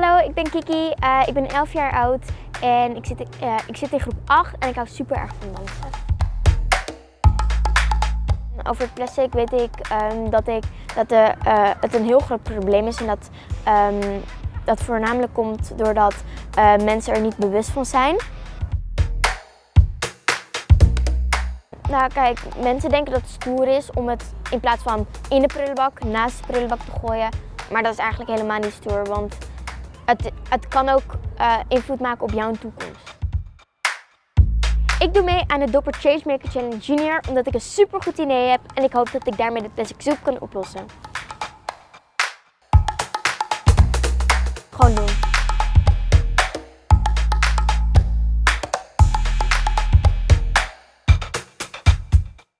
Hallo, ik ben Kiki. Uh, ik ben 11 jaar oud en ik zit, uh, ik zit in groep 8 en ik hou super erg van dansen. Over plastic weet ik um, dat, ik, dat de, uh, het een heel groot probleem is en dat um, dat voornamelijk komt doordat mensen er niet bewust van zijn. Nou kijk, mensen denken dat het stoer is om het in plaats van in de prullenbak, naast de prullenbak te gooien. Maar dat is eigenlijk helemaal niet stoer, want het, het kan ook uh, invloed maken op jouw toekomst. Ik doe mee aan de Dopper Changemaker Challenge Junior omdat ik een super goed idee heb en ik hoop dat ik daarmee de plastic soep kan oplossen.